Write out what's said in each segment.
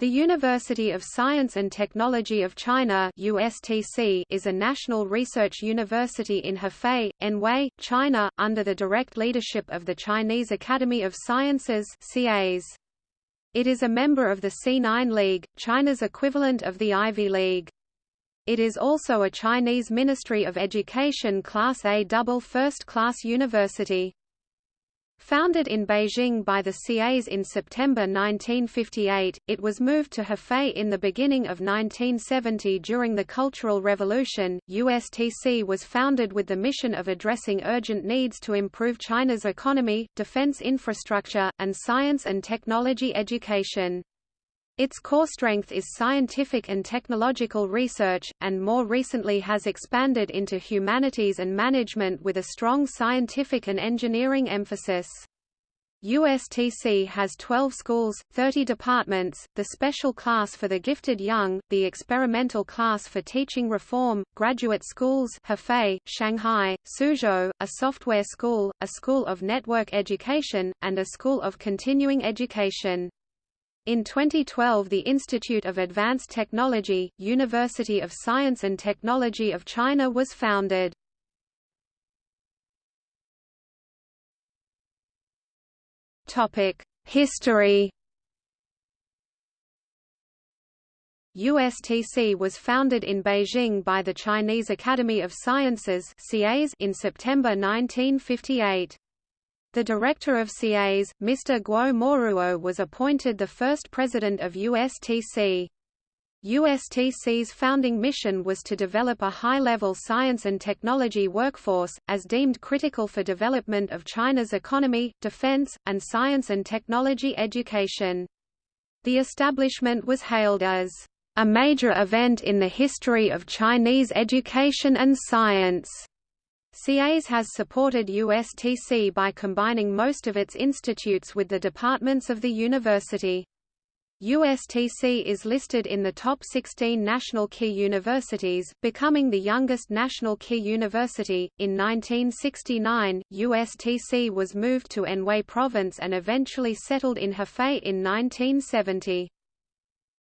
The University of Science and Technology of China USTC is a national research university in Hefei, Anhui, China, under the direct leadership of the Chinese Academy of Sciences CAS. It is a member of the C9 League, China's equivalent of the Ivy League. It is also a Chinese Ministry of Education Class A double first-class university. Founded in Beijing by the CAs in September 1958, it was moved to Hefei in the beginning of 1970 during the Cultural Revolution. USTC was founded with the mission of addressing urgent needs to improve China's economy, defense infrastructure, and science and technology education. Its core strength is scientific and technological research, and more recently has expanded into humanities and management with a strong scientific and engineering emphasis. USTC has 12 schools, 30 departments, the special class for the gifted young, the experimental class for teaching reform, graduate schools Hefei, Shanghai, Suzhou, a software school, a school of network education, and a school of continuing education. In 2012 the Institute of Advanced Technology, University of Science and Technology of China was founded. History USTC was founded in Beijing by the Chinese Academy of Sciences in September 1958. The director of CAS, Mr. Guo Moruo was appointed the first president of USTC. USTC's founding mission was to develop a high-level science and technology workforce, as deemed critical for development of China's economy, defense, and science and technology education. The establishment was hailed as a major event in the history of Chinese education and science. CAS has supported USTC by combining most of its institutes with the departments of the university. USTC is listed in the top 16 national key universities, becoming the youngest national key university. In 1969, USTC was moved to Anhui Province and eventually settled in Hefei in 1970.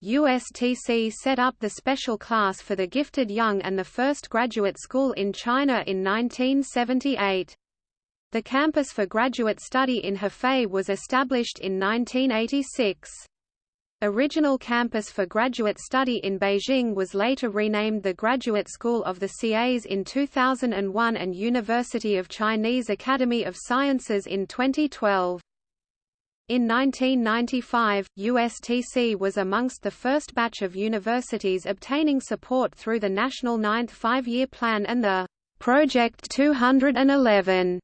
USTC set up the special class for the gifted young and the first graduate school in China in 1978. The campus for graduate study in Hefei was established in 1986. Original campus for graduate study in Beijing was later renamed the Graduate School of the CAs in 2001 and University of Chinese Academy of Sciences in 2012. In 1995, USTC was amongst the first batch of universities obtaining support through the National Ninth Five-Year Plan and the Project 211.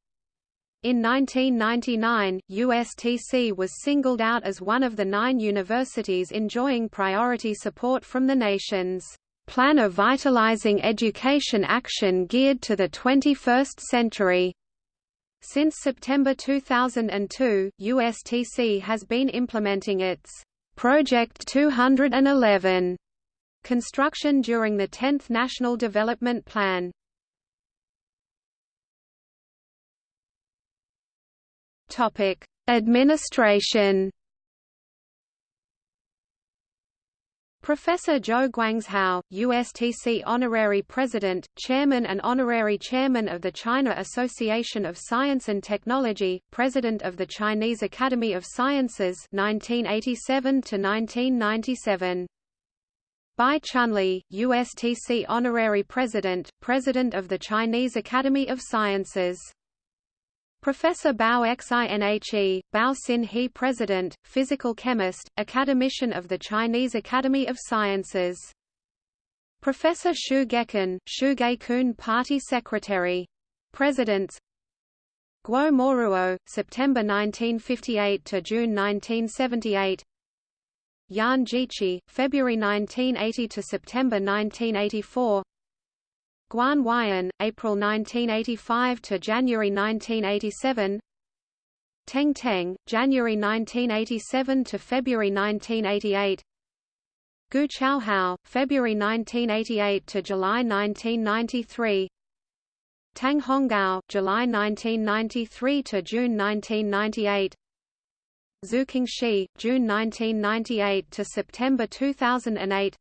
In 1999, USTC was singled out as one of the nine universities enjoying priority support from the nation's Plan of Vitalizing Education Action geared to the 21st century. Since September 2002, USTC has been implementing its Project 211 construction during the 10th National Development Plan. Topic: Administration Professor Zhou Guangzhao, USTC Honorary President, Chairman and Honorary Chairman of the China Association of Science and Technology, President of the Chinese Academy of Sciences 1987 1997. Bai Chunli, USTC Honorary President, President of the Chinese Academy of Sciences Professor Bao Xinhe, Bao Xin He President, Physical Chemist, Academician of the Chinese Academy of Sciences. Professor Xu Gekan, Xu Geikun Party Secretary. Presidents Guo Moruo, September 1958 to June 1978. Yan Jiqi, February 1980 to September 1984. Guan Huaiyan, April 1985 to January 1987. Teng Teng, January 1987 to February 1988. Gu Chaohao, February 1988 to July 1993. Tang Honggao, July 1993 to June 1998. Zhu Shi, June 1998 to September 2008.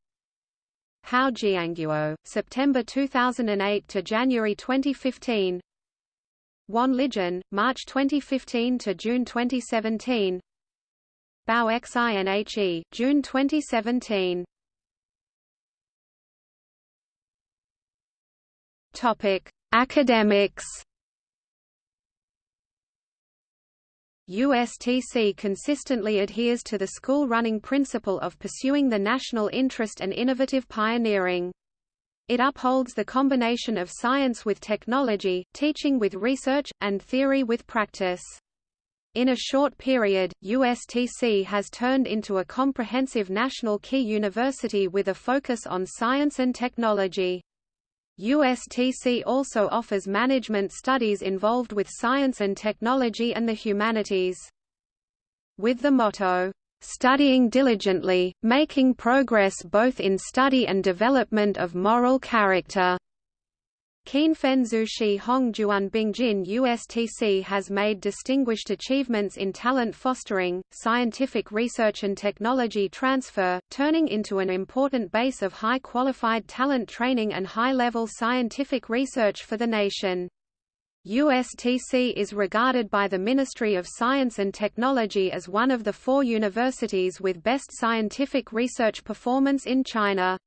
Hao Jianguo, September 2008 to January 2015. Wan Lijun, March 2015 to June 2017. Bao Xinhe, June 2017. Topic: Academics. USTC consistently adheres to the school-running principle of pursuing the national interest and innovative pioneering. It upholds the combination of science with technology, teaching with research, and theory with practice. In a short period, USTC has turned into a comprehensive national key university with a focus on science and technology. USTC also offers management studies involved with science and technology and the humanities. With the motto, studying diligently, making progress both in study and development of moral character. Qianfen Zushi Hongjuan Bingjin USTC has made distinguished achievements in talent fostering, scientific research and technology transfer, turning into an important base of high-qualified talent training and high-level scientific research for the nation. USTC is regarded by the Ministry of Science and Technology as one of the four universities with best scientific research performance in China.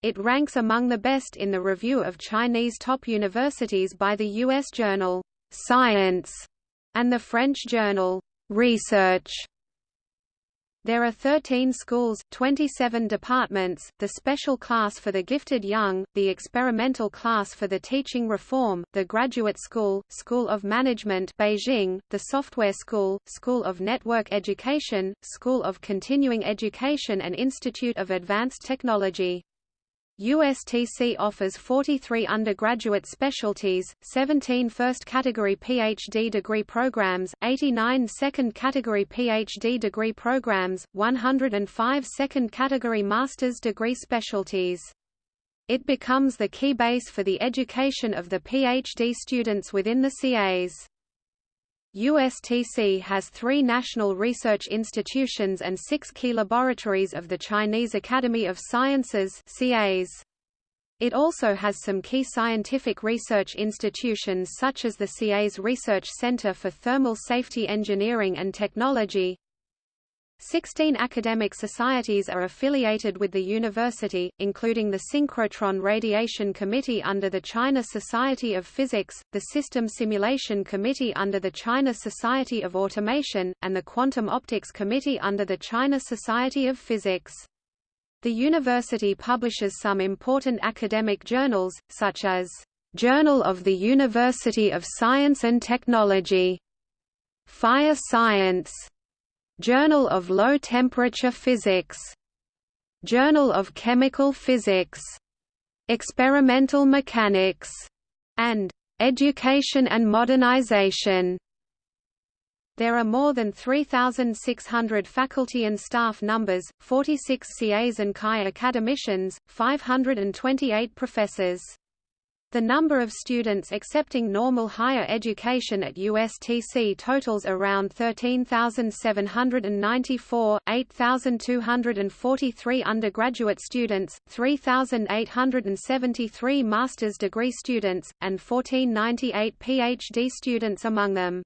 It ranks among the best in the review of Chinese top universities by the U.S. journal, Science, and the French journal, Research. There are 13 schools, 27 departments, the special class for the gifted young, the experimental class for the teaching reform, the graduate school, School of Management Beijing, the software school, School of Network Education, School of Continuing Education and Institute of Advanced Technology. USTC offers 43 undergraduate specialties, 17 first-category PhD degree programs, 89 second-category PhD degree programs, 105 second-category master's degree specialties. It becomes the key base for the education of the PhD students within the CAs. USTC has three national research institutions and six key laboratories of the Chinese Academy of Sciences CAs. It also has some key scientific research institutions such as the CA's Research Center for Thermal Safety Engineering and Technology, Sixteen academic societies are affiliated with the university, including the Synchrotron Radiation Committee under the China Society of Physics, the System Simulation Committee under the China Society of Automation, and the Quantum Optics Committee under the China Society of Physics. The university publishes some important academic journals, such as Journal of the University of Science and Technology, Fire Science, Journal of Low Temperature Physics, Journal of Chemical Physics, Experimental Mechanics, and Education and Modernization. There are more than 3,600 faculty and staff numbers, 46 CAs and CHI academicians, 528 professors. The number of students accepting normal higher education at USTC totals around 13,794, 8,243 undergraduate students, 3,873 master's degree students, and 1,498 PhD students among them.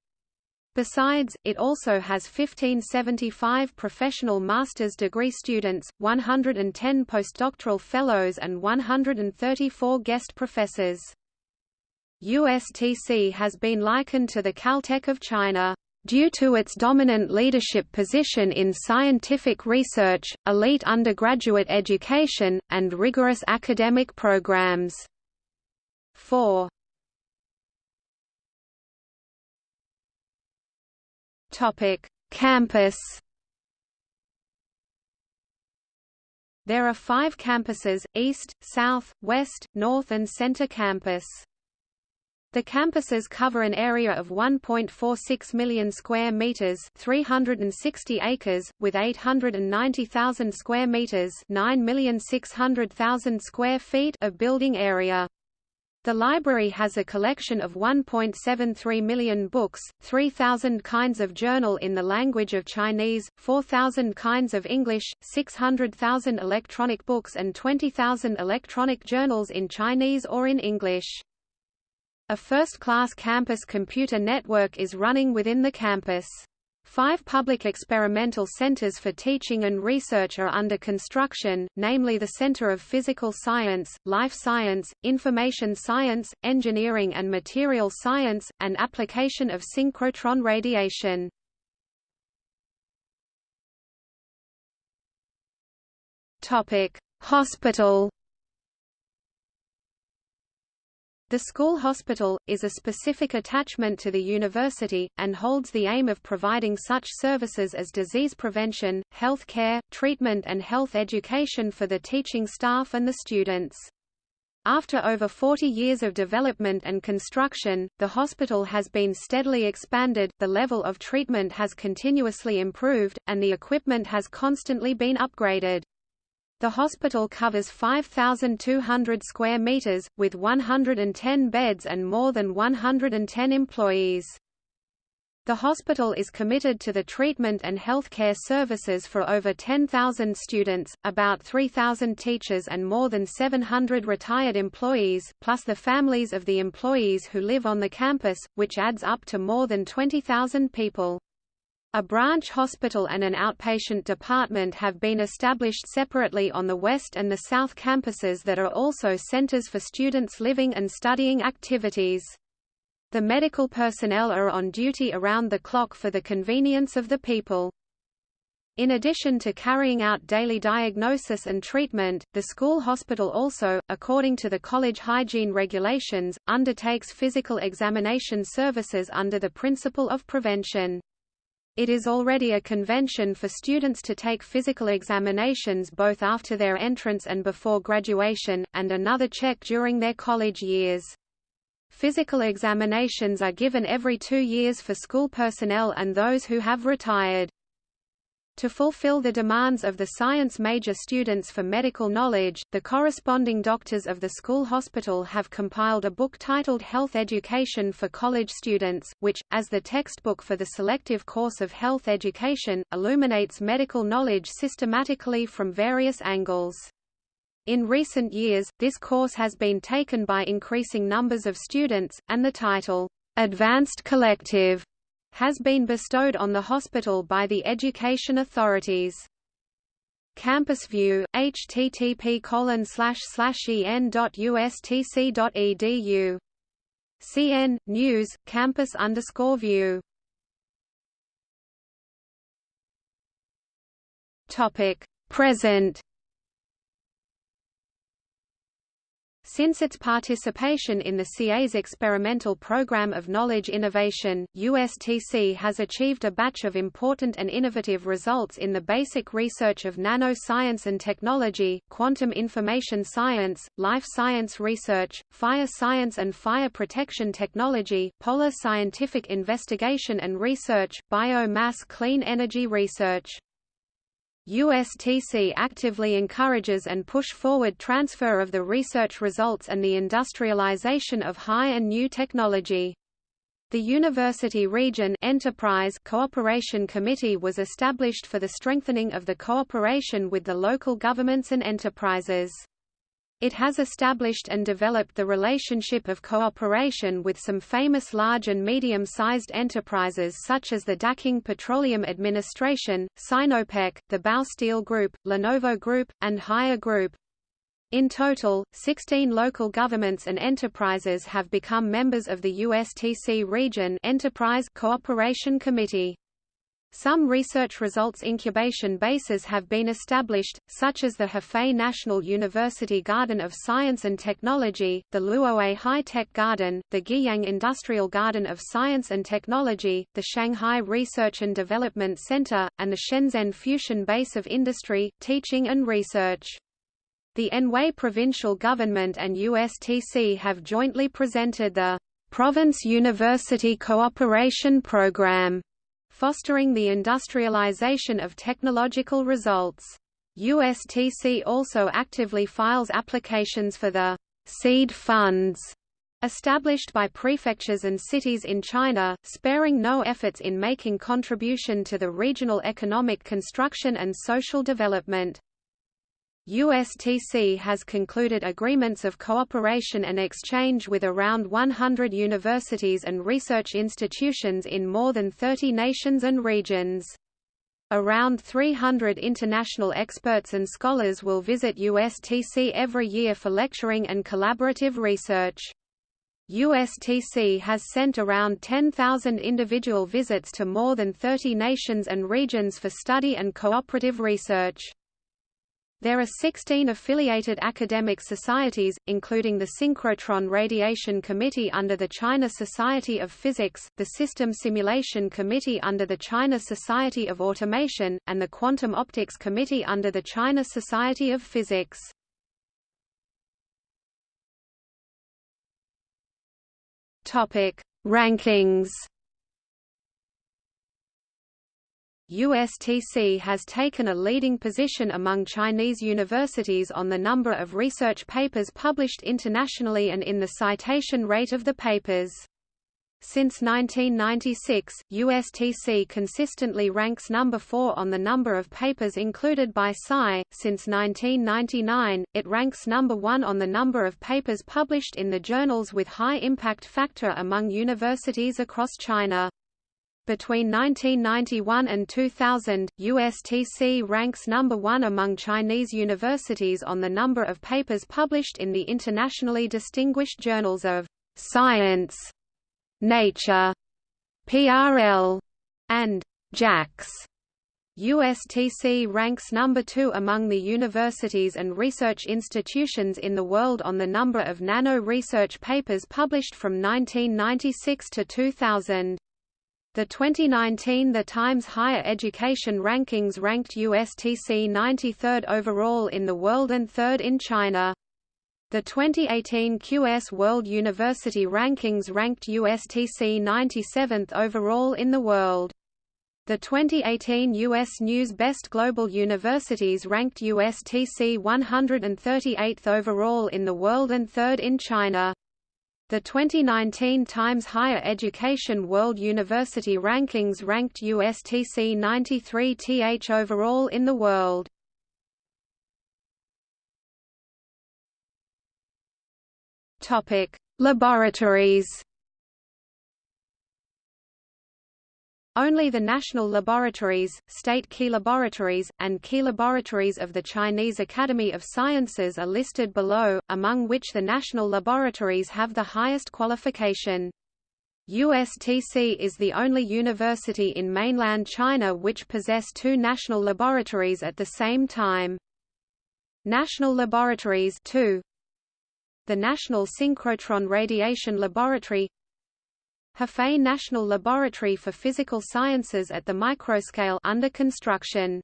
Besides, it also has 1575 professional master's degree students, 110 postdoctoral fellows and 134 guest professors. USTC has been likened to the Caltech of China due to its dominant leadership position in scientific research, elite undergraduate education, and rigorous academic programs. 4. Topic: Campus. There are five campuses, East, South, West, North and Center Campus. The campuses cover an area of 1.46 million square meters, 360 acres, with 890,000 square meters, 9,600,000 square feet of building area. The library has a collection of 1.73 million books, 3,000 kinds of journal in the language of Chinese, 4,000 kinds of English, 600,000 electronic books and 20,000 electronic journals in Chinese or in English. A first-class campus computer network is running within the campus. Five public experimental centers for teaching and research are under construction, namely the Center of Physical Science, Life Science, Information Science, Engineering and Material Science, and Application of Synchrotron Radiation. Hospital The school hospital, is a specific attachment to the university, and holds the aim of providing such services as disease prevention, health care, treatment and health education for the teaching staff and the students. After over 40 years of development and construction, the hospital has been steadily expanded, the level of treatment has continuously improved, and the equipment has constantly been upgraded. The hospital covers 5,200 square meters, with 110 beds and more than 110 employees. The hospital is committed to the treatment and healthcare services for over 10,000 students, about 3,000 teachers and more than 700 retired employees, plus the families of the employees who live on the campus, which adds up to more than 20,000 people. A branch hospital and an outpatient department have been established separately on the west and the south campuses that are also centers for students' living and studying activities. The medical personnel are on duty around the clock for the convenience of the people. In addition to carrying out daily diagnosis and treatment, the school hospital also, according to the college hygiene regulations, undertakes physical examination services under the principle of prevention. It is already a convention for students to take physical examinations both after their entrance and before graduation, and another check during their college years. Physical examinations are given every two years for school personnel and those who have retired. To fulfill the demands of the science major students for medical knowledge, the corresponding doctors of the school hospital have compiled a book titled Health Education for College Students, which, as the textbook for the selective course of health education, illuminates medical knowledge systematically from various angles. In recent years, this course has been taken by increasing numbers of students, and the title, Advanced Collective has been bestowed on the hospital by the education authorities. Campus View, http en.ustc.edu. CN News Campus underscore View. Topic Present Since its participation in the CA's experimental program of knowledge innovation, USTC has achieved a batch of important and innovative results in the basic research of nanoscience and technology, quantum information science, life science research, fire science and fire protection technology, polar scientific investigation and research, biomass clean energy research. USTC actively encourages and push forward transfer of the research results and the industrialization of high and new technology. The University Region Enterprise Cooperation Committee was established for the strengthening of the cooperation with the local governments and enterprises. It has established and developed the relationship of cooperation with some famous large and medium-sized enterprises such as the Daqing Petroleum Administration, Sinopec, the Baosteel Group, Lenovo Group, and Haier Group. In total, 16 local governments and enterprises have become members of the USTC Region Enterprise Cooperation Committee. Some research results incubation bases have been established, such as the Hefei National University Garden of Science and Technology, the Luoyue High-Tech Garden, the Guiyang Industrial Garden of Science and Technology, the Shanghai Research and Development Center, and the Shenzhen Fusion Base of Industry, Teaching and Research. The Anhui provincial government and USTC have jointly presented the Province University Cooperation Program fostering the industrialization of technological results. USTC also actively files applications for the seed funds established by prefectures and cities in China, sparing no efforts in making contribution to the regional economic construction and social development. USTC has concluded agreements of cooperation and exchange with around 100 universities and research institutions in more than 30 nations and regions. Around 300 international experts and scholars will visit USTC every year for lecturing and collaborative research. USTC has sent around 10,000 individual visits to more than 30 nations and regions for study and cooperative research. There are 16 affiliated academic societies, including the Synchrotron Radiation Committee under the China Society of Physics, the System Simulation Committee under the China Society of Automation, and the Quantum Optics Committee under the China Society of Physics. Topic: Rankings. USTC has taken a leading position among Chinese universities on the number of research papers published internationally and in the citation rate of the papers. Since 1996, USTC consistently ranks number 4 on the number of papers included by Sci. Since 1999, it ranks number 1 on the number of papers published in the journals with high impact factor among universities across China. Between 1991 and 2000, USTC ranks number 1 among Chinese universities on the number of papers published in the internationally distinguished journals of science Nature, PRL, and JACS. USTC ranks number 2 among the universities and research institutions in the world on the number of nano-research papers published from 1996 to 2000. The 2019 The Times Higher Education Rankings ranked USTC 93rd overall in the world and 3rd in China. The 2018 QS World University Rankings ranked USTC 97th overall in the world. The 2018 U.S. News Best Global Universities ranked USTC 138th overall in the world and third in China. The 2019 Times Higher Education World University Rankings ranked USTC 93th overall in the world. Topic: Laboratories. Only the national laboratories, state key laboratories, and key laboratories of the Chinese Academy of Sciences are listed below, among which the national laboratories have the highest qualification. USTC is the only university in mainland China which possess two national laboratories at the same time. National laboratories 2 the National Synchrotron Radiation Laboratory Hefei National Laboratory for Physical Sciences at the microscale under construction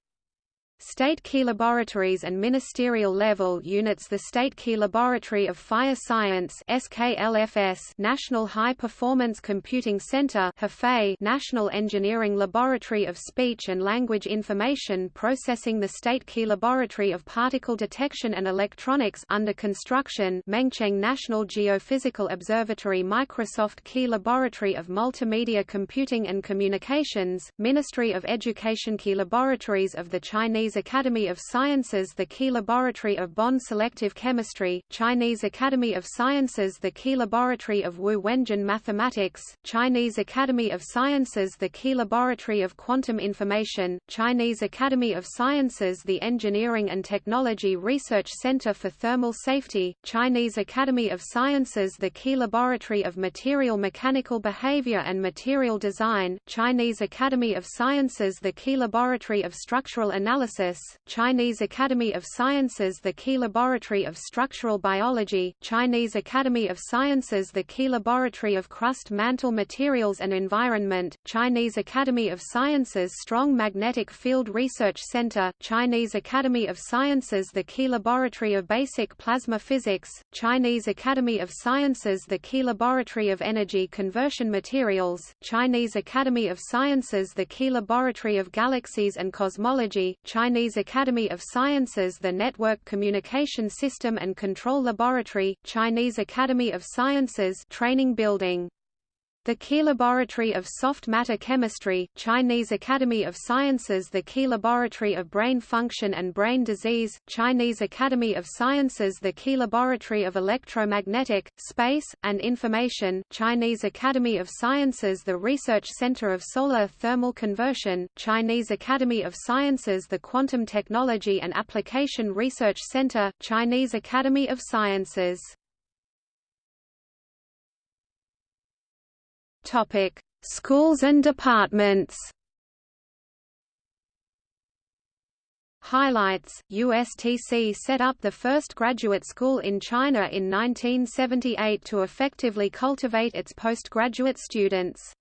State Key Laboratories and ministerial level units The State Key Laboratory of Fire Science SKLFS National High Performance Computing Center Hefei National Engineering Laboratory of Speech and Language Information Processing The State Key Laboratory of Particle Detection and Electronics under construction Mengcheng National Geophysical Observatory Microsoft Key Laboratory of Multimedia Computing and Communications, Ministry of Education Key Laboratories of the Chinese Chinese Academy of Sciences the Key Laboratory of Bond Selective Chemistry, Chinese Academy of Sciences the Key Laboratory of Wu Wen-Tsun Mathematics, Chinese Academy of Sciences the Key Laboratory of Quantum Information, Chinese Academy of Sciences the Engineering and Technology Research Center for Thermal Safety, Chinese Academy of Sciences the Key Laboratory of Material Mechanical Behavior and Material Design, Chinese Academy of Sciences the Key Laboratory of Structural Analysis Chinese Academy of Sciences the Key Laboratory of Structural Biology, Chinese Academy of Sciences the Key Laboratory of Crust Mantle Materials and Environment, Chinese Academy of Sciences Strong Magnetic Field Research Center, Chinese Academy of Sciences the Key Laboratory of Basic Plasma Physics, Chinese Academy of Sciences the Key Laboratory of Energy Conversion Materials, Chinese Academy of Sciences the Key Laboratory of Galaxies and Cosmology, Chinese Chinese Academy of Sciences the Network Communication System and Control Laboratory, Chinese Academy of Sciences training building the Key Laboratory of Soft Matter Chemistry, Chinese Academy of Sciences The Key Laboratory of Brain Function and Brain Disease, Chinese Academy of Sciences The Key Laboratory of Electromagnetic, Space, and Information, Chinese Academy of Sciences The Research Center of Solar Thermal Conversion, Chinese Academy of Sciences The Quantum Technology and Application Research Center, Chinese Academy of Sciences Topic: Schools and departments. Highlights: USTC set up the first graduate school in China in 1978 to effectively cultivate its postgraduate students.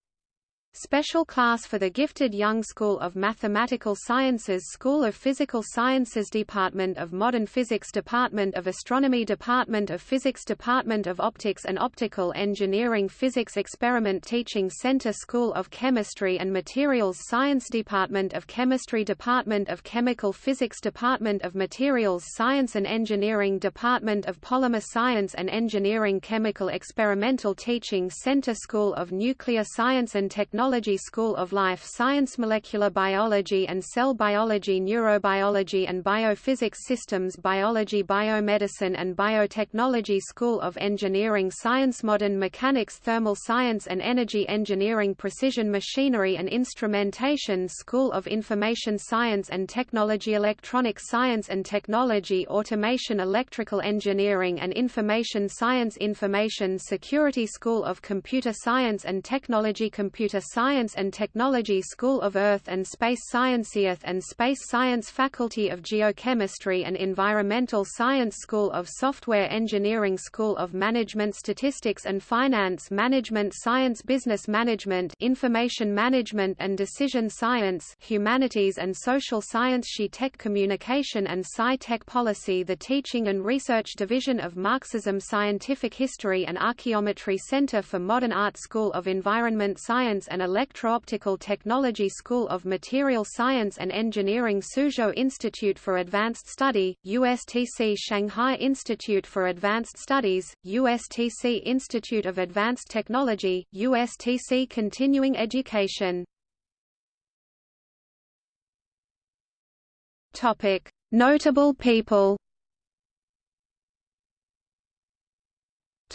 Special class for the Gifted Young School of Mathematical Sciences School of Physical Sciences Department of Modern Physics Department of Astronomy Department of Physics Department of Optics and Optical Engineering Physics Experiment Teaching Center School of Chemistry and Materials Science Department of Chemistry Department of Chemical Physics Department of Materials Science and Engineering Department of Polymer Science and Engineering Chemical Experimental Teaching Center School of Nuclear Science and Technology Technology School of Life Science Molecular Biology and Cell Biology Neurobiology and Biophysics Systems Biology Biomedicine and Biotechnology School of Engineering Science Modern Mechanics Thermal Science and Energy Engineering Precision Machinery and Instrumentation School of Information Science and Technology Electronic Science and Technology Automation Electrical Engineering and Information Science Information Security School of Computer Science and Technology Computer Science and Technology School of Earth and Space Science Earth and Space Science Faculty of Geochemistry and Environmental Science School of Software Engineering School of Management Statistics and Finance Management Science Business Management Information Management and Decision Science Humanities and Social Science SHE Tech Communication and Sci-Tech Policy The Teaching and Research Division of Marxism Scientific History and Archaeometry Center for Modern Art School of Environment Science and and Electro-Optical Technology School of Material Science and Engineering Suzhou Institute for Advanced Study, USTC Shanghai Institute for Advanced Studies, USTC Institute of Advanced Technology, USTC Continuing Education. Notable people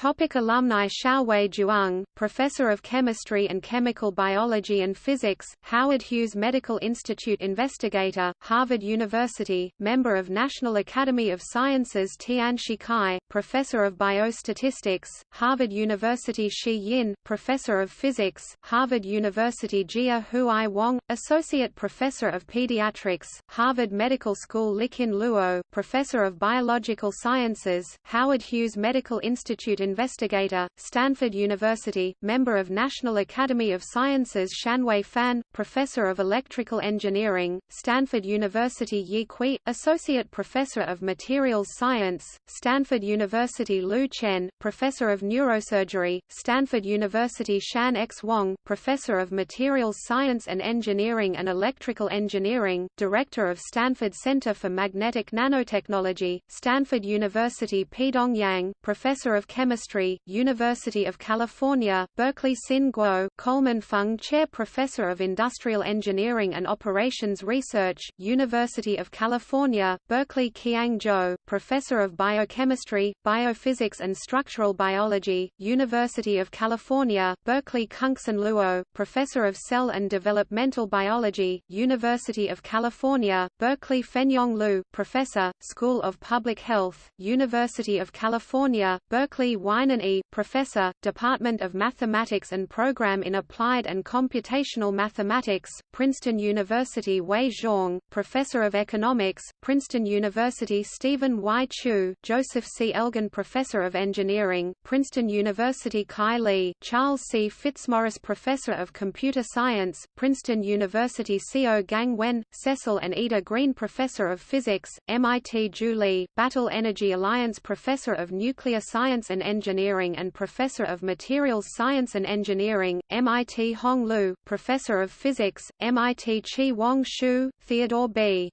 Topic alumni Xiaowei Zhuang, Professor of Chemistry and Chemical Biology and Physics, Howard Hughes Medical Institute Investigator, Harvard University, member of National Academy of Sciences Tian Shikai, Professor of Biostatistics, Harvard University Shi Yin, Professor of Physics, Harvard University Jia Huai Wang, Associate Professor of Pediatrics, Harvard Medical School Liqun Luo, Professor of Biological Sciences, Howard Hughes Medical Institute investigator, Stanford University, member of National Academy of Sciences Shanhui Fan, Professor of Electrical Engineering, Stanford University Yi Cui, Associate Professor of Materials Science, Stanford University Lu Chen, Professor of Neurosurgery, Stanford University Shan X Wang, Professor of Materials Science and Engineering and Electrical Engineering, Director of Stanford Center for Magnetic Nanotechnology, Stanford University Peidong Yang, Professor of Chemistry University of California, Berkeley Xin Guo, Coleman Fung Chair Professor of Industrial Engineering and Operations Research, University of California, Berkeley Qiang Zhou, Professor of Biochemistry, Biophysics and Structural Biology, University of California, Berkeley Kungsan Luo, Professor of Cell and Developmental Biology, University of California, Berkeley Fenyong Lu, Professor, School of Public Health, University of California, Berkeley Weinan E., Professor, Department of Mathematics and Program in Applied and Computational Mathematics, Princeton University Wei Zhong, Professor of Economics, Princeton University Stephen Y. Chou, Joseph C. Elgin Professor of Engineering, Princeton University Kai Li, Charles C. Fitzmaurice Professor of Computer Science, Princeton University Co. Gang Wen, Cecil and Ida Green Professor of Physics, MIT Ju Li, Battle Energy Alliance Professor of Nuclear Science and Engineering and Professor of Materials Science and Engineering, MIT Hong Lu, Professor of Physics, MIT Chi Wang Shu, Theodore B.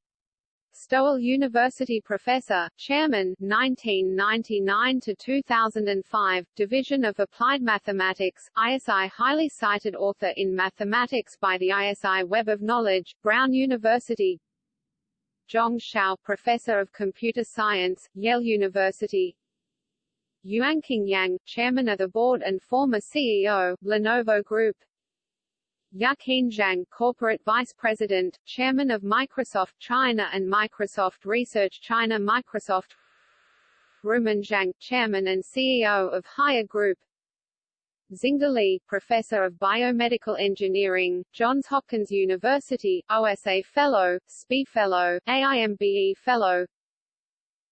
Stowell University Professor, Chairman 1999 to 2005, Division of Applied Mathematics, ISI highly cited author in Mathematics by the ISI Web of Knowledge, Brown University Zhong Shao Professor of Computer Science, Yale University Yuanqing Yang, Chairman of the Board and former CEO, Lenovo Group. Yaqin Zhang, Corporate Vice President, Chairman of Microsoft China and Microsoft Research China Microsoft. Ruimin Zhang, Chairman and CEO of Haier Group. Xingde Li, Professor of Biomedical Engineering, Johns Hopkins University, OSA Fellow, SPI Fellow, AIMBE Fellow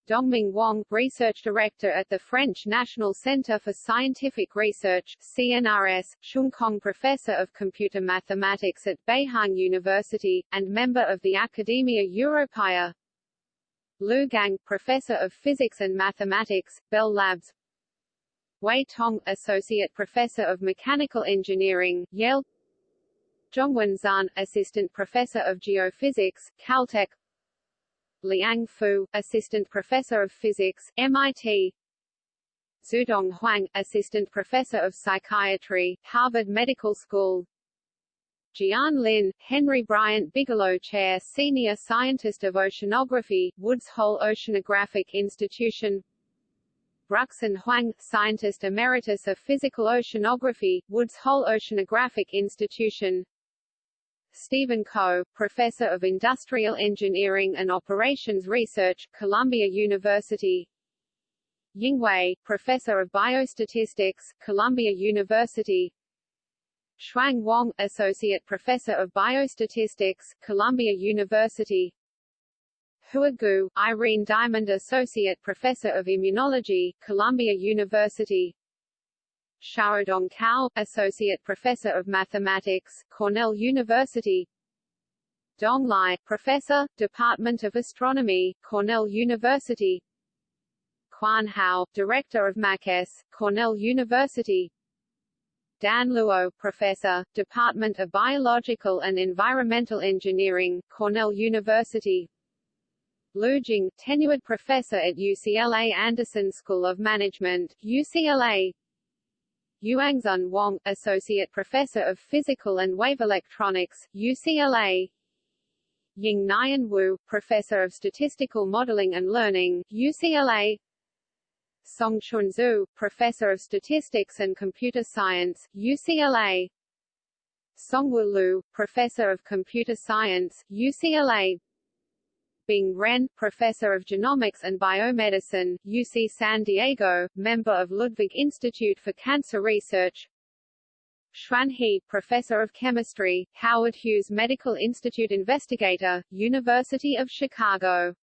Dongming Wang, Research Director at the French National Centre for Scientific Research CNRS, Kong Professor of Computer Mathematics at Beihang University, and member of the Academia Europaea. Lu Gang, Professor of Physics and Mathematics, Bell Labs. Wei Tong, Associate Professor of Mechanical Engineering, Yale. Zhongwen Zhan, Assistant Professor of Geophysics, Caltech Liang Fu, Assistant Professor of Physics, MIT Zudong Huang, Assistant Professor of Psychiatry, Harvard Medical School. Jian Lin, Henry Bryant Bigelow Chair Senior Scientist of Oceanography, Woods Hole Oceanographic Institution. Ruxin Huang, Scientist Emeritus of Physical Oceanography, Woods Hole Oceanographic Institution Stephen Koh, Professor of Industrial Engineering and Operations Research, Columbia University. Ying Wei, Professor of Biostatistics, Columbia University. Shuang Wang, Associate Professor of Biostatistics, Columbia University. Hua Gu, Irene Diamond Associate Professor of Immunology, Columbia University Xiaodong Cao, Associate Professor of Mathematics, Cornell University. Dong Lai, Professor, Department of Astronomy, Cornell University. Quan Hao, Director of MACS, Cornell University. Dan Luo, Professor, Department of Biological and Environmental Engineering, Cornell University. Lu Jing, Tenured Professor at UCLA Anderson School of Management, UCLA Yuanxun Wang, Associate Professor of Physical and Wave Electronics, UCLA Ying Nian Wu, Professor of Statistical Modeling and Learning, UCLA Song Chun Zhu, Professor of Statistics and Computer Science, UCLA Songwu Lu, Professor of Computer Science, UCLA Bing Ren, Professor of Genomics and Biomedicine, UC San Diego, member of Ludwig Institute for Cancer Research. Chuan He, Professor of Chemistry, Howard Hughes Medical Institute Investigator, University of Chicago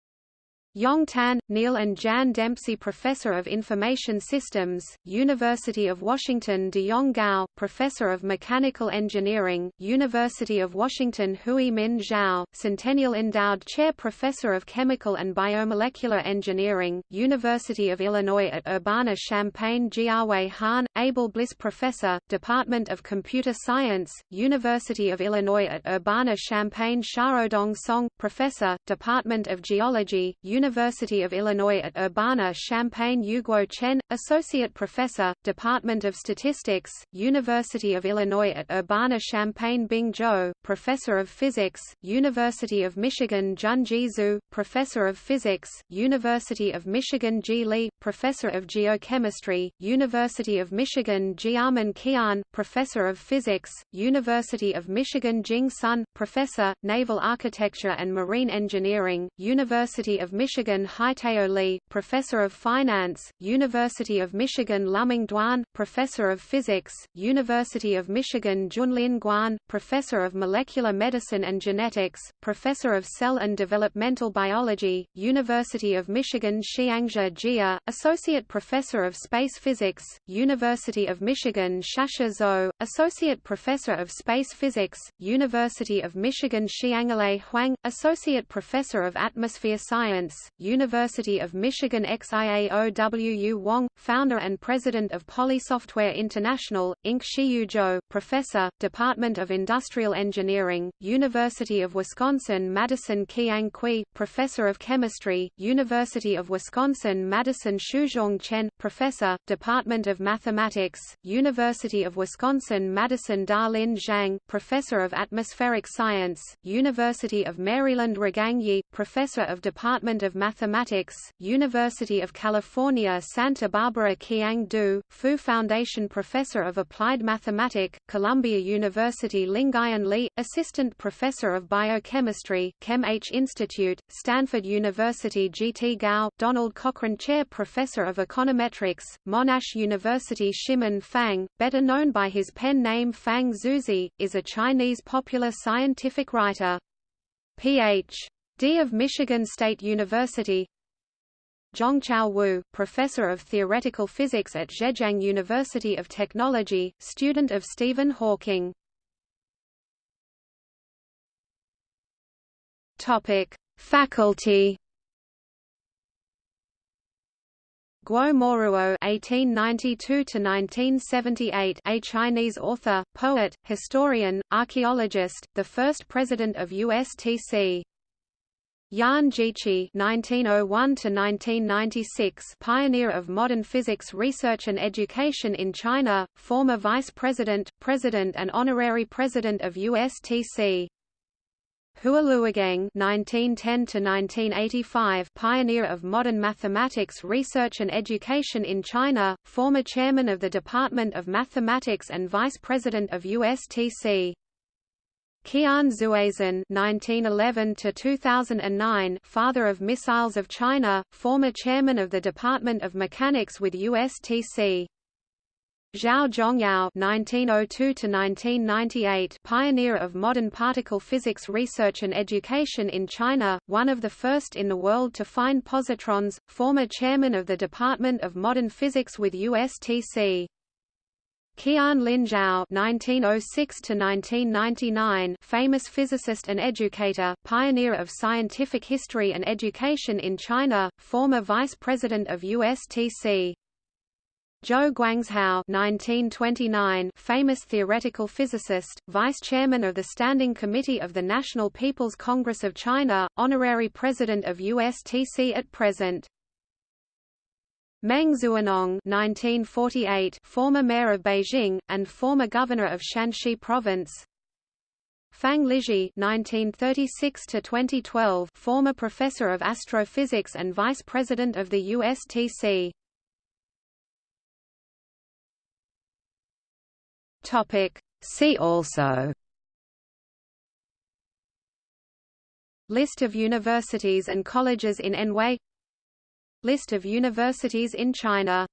Yong Tan, Neil and Jan Dempsey Professor of Information Systems, University of Washington De Yong Gao, Professor of Mechanical Engineering, University of Washington Hui Min Zhao, Centennial Endowed Chair Professor of Chemical and Biomolecular Engineering, University of Illinois at Urbana-Champaign Jiawei Han, Abel Bliss Professor, Department of Computer Science, University of Illinois at Urbana-Champaign Xiaodong Song, Professor, Department of Geology, University University of Illinois at Urbana-Champaign Yuguo Chen, Associate Professor, Department of Statistics, University of Illinois at Urbana-Champaign Bing Zhou, Professor of Physics, University of Michigan Junji Zhu, Professor of Physics, University of Michigan Ji Li, Professor of Geochemistry, University of Michigan Jiamen Qian, Professor of Physics, University of Michigan Jing Sun, Professor, Naval Architecture and Marine Engineering, University of Michigan Michigan Haitao Li, Professor of Finance, University of Michigan Luming Duan, Professor of Physics, University of Michigan Junlin Guan, Professor of Molecular Medicine and Genetics, Professor of Cell and Developmental Biology, University of Michigan Xiangzhe Jia, Associate Professor of Space Physics, University of Michigan Shasha Zhou, Associate Professor of Space Physics, University of Michigan Xianglei Huang, Associate Professor of Atmosphere Science, University of Michigan XIAOWU Wong, founder and president of Polysoftware International, Inc. Shiyu Zhou, professor, Department of Industrial Engineering, University of Wisconsin-Madison Qiang Cui, professor of chemistry, University of Wisconsin-Madison Shuzhong Chen, professor, Department of Mathematics, University of Wisconsin-Madison Darlin Zhang, professor of atmospheric science, University of Maryland Ragang Yi, professor of Department of Mathematics, University of California Santa Barbara Qiang Du, Fu Foundation Professor of Applied Mathematics, Columbia University Lingayan Li, Assistant Professor of Biochemistry, Chem H Institute, Stanford University G. T. Gao, Donald Cochran Chair Professor of Econometrics, Monash University Shimon Fang, better known by his pen name Fang Zhouzi, is a Chinese popular scientific writer. Ph.D. of Michigan State University Zhongchao Wu, professor of theoretical physics at Zhejiang University of Technology, student of Stephen Hawking. Topic: Faculty. Guo Moruo (1892–1978), a Chinese author, poet, historian, archaeologist, the first president of USTC. Yan Jici (1901–1996), pioneer of modern physics research and education in China, former vice president, president, and honorary president of USTC. Hua Luogeng (1910–1985), pioneer of modern mathematics research and education in China, former chairman of the Department of Mathematics and vice president of USTC. Qian Zuozhen (1911–2009), father of missiles of China, former chairman of the Department of Mechanics with USTC. Zhao Zhongyao (1902–1998), pioneer of modern particle physics research and education in China, one of the first in the world to find positrons, former chairman of the Department of Modern Physics with USTC. Qian Lin Zhao (1906–1999), famous physicist and educator, pioneer of scientific history and education in China, former vice president of USTC. Zhou Guangzhao 1929, famous theoretical physicist, vice chairman of the Standing Committee of the National People's Congress of China, honorary president of USTC at present. Meng Xuenong 1948, former mayor of Beijing, and former governor of Shanxi Province. Fang Lizhi 1936 former professor of astrophysics and vice president of the USTC. Topic. See also List of universities and colleges in Anhui List of universities in China